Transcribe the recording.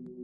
you